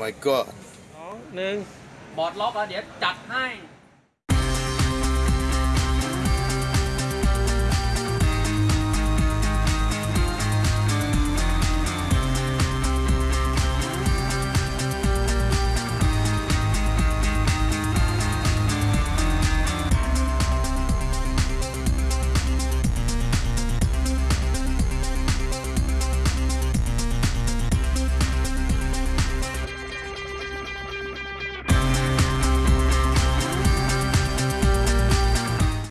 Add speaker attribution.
Speaker 1: my god
Speaker 2: สองหนึ่ง
Speaker 3: บอดล็อกแล้วเดี๋ยวจัดให้